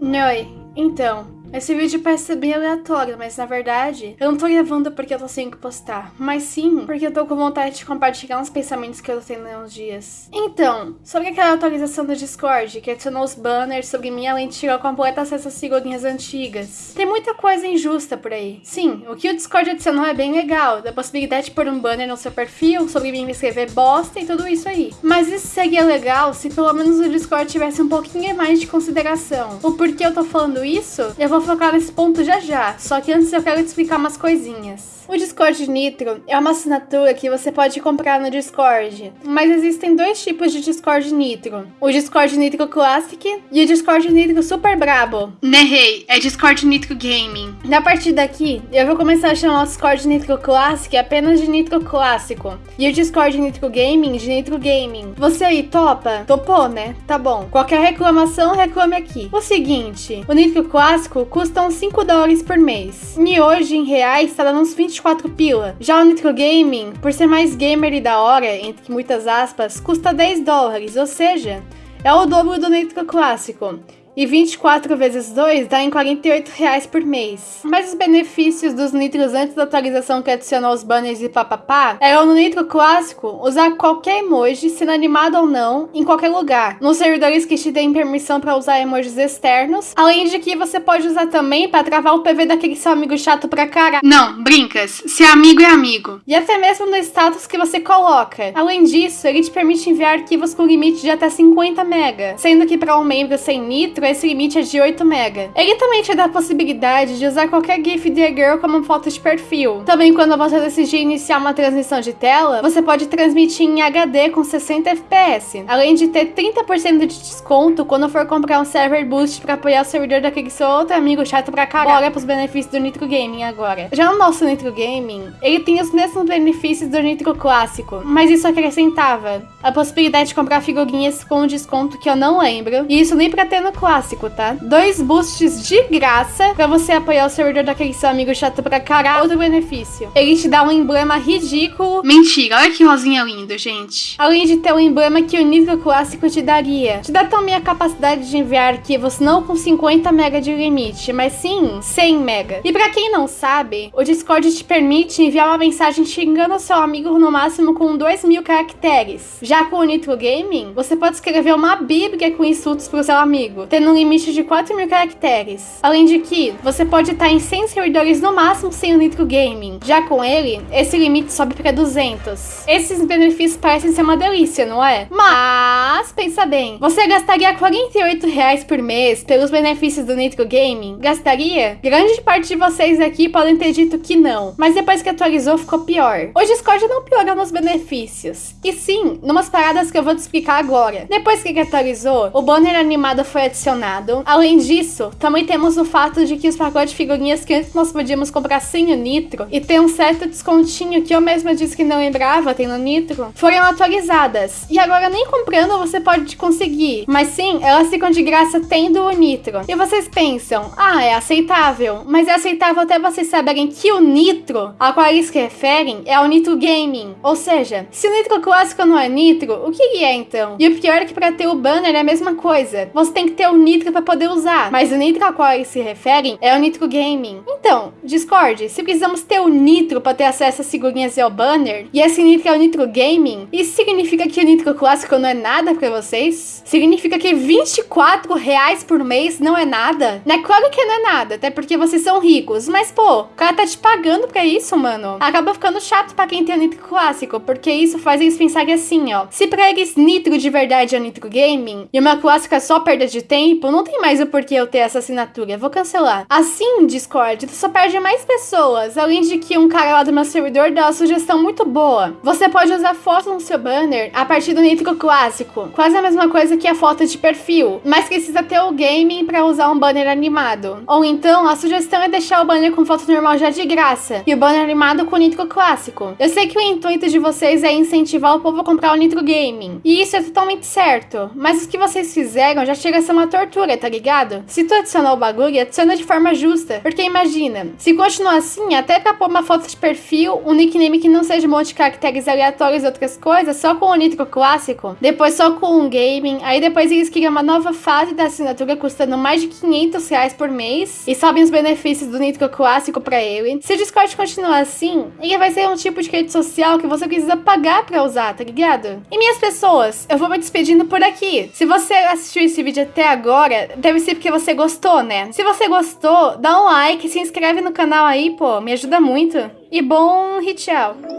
Oi, então, esse vídeo parece bem aleatório, mas na verdade, eu não tô gravando porque eu tô sem que postar, mas sim porque eu tô com vontade de compartilhar uns pensamentos que eu tô tendo uns dias. Então, sobre aquela atualização do Discord, que adicionou os banners sobre mim além de tirar completo acesso às figurinhas antigas. Tem muita coisa injusta por aí. Sim, o que o Discord adicionou é bem legal, da possibilidade de pôr um banner no seu perfil, sobre mim escrever bosta e tudo isso aí. Mas isso seria legal se pelo menos o Discord tivesse um pouquinho mais de consideração. O porquê eu tô falando isso, eu vou vou focar nesse ponto já já, só que antes eu quero te explicar umas coisinhas. O Discord Nitro é uma assinatura que você pode comprar no Discord, mas existem dois tipos de Discord Nitro. O Discord Nitro Classic e o Discord Nitro Super Brabo. Nerrei, é Discord Nitro Gaming. Na partir daqui, eu vou começar a chamar o Discord Nitro Classic apenas de Nitro Clássico e o Discord Nitro Gaming de Nitro Gaming. Você aí topa? Topou, né? Tá bom. Qualquer reclamação, reclame aqui. O seguinte, o Nitro Clássico custa uns 5 dólares por mês. E hoje, em reais, tá dando uns 20 24 pila. Já o Nitro Gaming, por ser mais gamer e da hora, entre muitas aspas, custa 10 dólares, ou seja, é o dobro do Nitro Clássico e 24 vezes 2 dá em 48 reais por mês. Mas os benefícios dos nitros antes da atualização que adicionou os banners e papapá eram no nitro clássico usar qualquer emoji, sendo animado ou não, em qualquer lugar. Nos servidores que te deem permissão para usar emojis externos, além de que você pode usar também para travar o PV daquele seu amigo chato pra caralho. Não, brincas, se é amigo é amigo. E até mesmo no status que você coloca. Além disso, ele te permite enviar arquivos com limite de até 50 MB, sendo que para um membro sem nitro esse limite é de 8 MB. Ele também te dá a possibilidade de usar qualquer GIF de girl como foto de perfil. Também quando você decidir iniciar uma transmissão de tela, você pode transmitir em HD com 60 FPS, além de ter 30% de desconto quando for comprar um server boost para apoiar o servidor daquele seu outro amigo chato pra caralho. Bora pros benefícios do Nitro Gaming agora. Já o nosso Nitro Gaming, ele tem os mesmos benefícios do Nitro clássico, mas isso acrescentava a possibilidade de comprar figurinhas com um desconto que eu não lembro, e isso nem pra ter no clássico clássico, tá? Dois boosts de graça pra você apoiar o servidor daquele seu amigo chato pra caralho. Outro benefício. Ele te dá um emblema ridículo. Mentira, olha que rosinha lindo, gente. Além de ter um emblema que o nível clássico te daria. Te dá também a capacidade de enviar arquivos não com 50 MB de limite, mas sim 100 MB. E pra quem não sabe, o Discord te permite enviar uma mensagem xingando o seu amigo no máximo com 2 mil caracteres. Já com o Nitro Gaming, você pode escrever uma bíblia com insultos pro seu amigo, tendo um limite de 4 mil caracteres. Além de que, você pode estar em 100 servidores no máximo sem o Nitro Gaming. Já com ele, esse limite sobe para 200. Esses benefícios parecem ser uma delícia, não é? Mas, pensa bem, você gastaria 48 reais por mês pelos benefícios do Nitro Gaming? Gastaria? Grande parte de vocês aqui podem ter dito que não, mas depois que atualizou ficou pior. O Discord não piorou nos benefícios, e sim, numas paradas que eu vou te explicar agora. Depois que atualizou, o banner animado foi adicionado Além disso, também temos o fato de que os pacotes de figurinhas que antes nós podíamos comprar sem o Nitro e ter um certo descontinho que eu mesma disse que não lembrava tem no Nitro, foram atualizadas. E agora nem comprando você pode conseguir, mas sim, elas ficam de graça tendo o Nitro. E vocês pensam, ah, é aceitável, mas é aceitável até vocês saberem que o Nitro, a qual eles se referem, é o Nitro Gaming. Ou seja, se o Nitro clássico não é Nitro, o que é então? E o pior é que para ter o banner é a mesma coisa. Você tem que ter o Nitro para poder usar, mas o Nitro a qual eles se referem é o Nitro Gaming. Então, Discord, se precisamos ter o Nitro para ter acesso às figurinhas e ao banner, e esse Nitro é o Nitro Gaming, isso significa que o Nitro clássico não é nada para vocês? Significa que 24 reais por mês não é nada? Né? Claro que não é nada, até porque vocês são ricos, mas pô, o cara tá te pagando pra isso, mano. Acaba ficando chato pra quem tem o Nitro clássico, porque isso faz eles pensarem assim, ó. Se pra eles Nitro de verdade é Nitro Gaming, e uma clássica é só perda de tempo, tempo, não tem mais o porquê eu ter essa assinatura. Vou cancelar. Assim, Discord, tu só perde mais pessoas. Além de que um cara lá do meu servidor dá uma sugestão muito boa. Você pode usar foto no seu banner a partir do Nitro clássico. Quase a mesma coisa que a foto de perfil. Mas precisa ter o gaming para usar um banner animado. Ou então, a sugestão é deixar o banner com foto normal já de graça. E o banner animado com o Nitro clássico. Eu sei que o intuito de vocês é incentivar o povo a comprar o Nitro Gaming. E isso é totalmente certo. Mas o que vocês fizeram já chega a ser uma tortura, tá ligado? Se tu adicionar o bagulho, adiciona de forma justa. Porque imagina, se continuar assim, até pra pôr uma foto de perfil, um nickname que não seja um monte de caracteres aleatórios e outras coisas, só com o nitro clássico, depois só com um gaming, aí depois eles criam uma nova fase da assinatura custando mais de 500 reais por mês e sobem os benefícios do nitro clássico pra ele. Se o Discord continuar assim, ele vai ser um tipo de rede social que você precisa pagar pra usar, tá ligado? E minhas pessoas, eu vou me despedindo por aqui. Se você assistiu esse vídeo até agora, deve ser porque você gostou, né? Se você gostou, dá um like, se inscreve no canal aí, pô, me ajuda muito. E bom tchau!